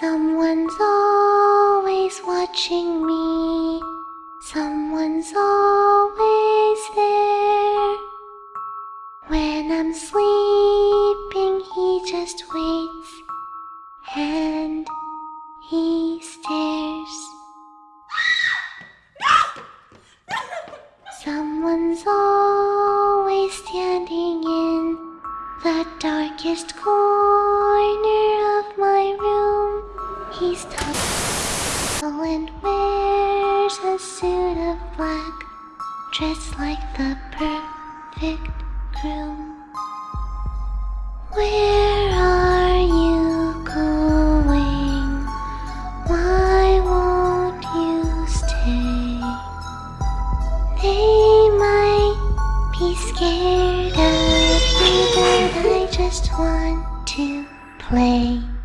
Someone's always watching me. Someone's always there. When I'm sleeping, he just waits and he stares. Someone's always standing in the darkest corner he's tall and wears a suit of black, dressed like the perfect groom. Where are you going? Why won't you stay? They might be scared of me, but I just want to play.